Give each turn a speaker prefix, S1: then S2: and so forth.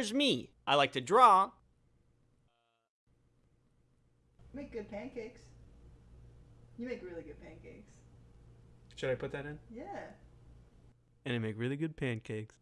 S1: There's me. I like to draw.
S2: Make good pancakes. You make really good pancakes.
S1: Should I put that in?
S2: Yeah.
S1: And I make really good pancakes.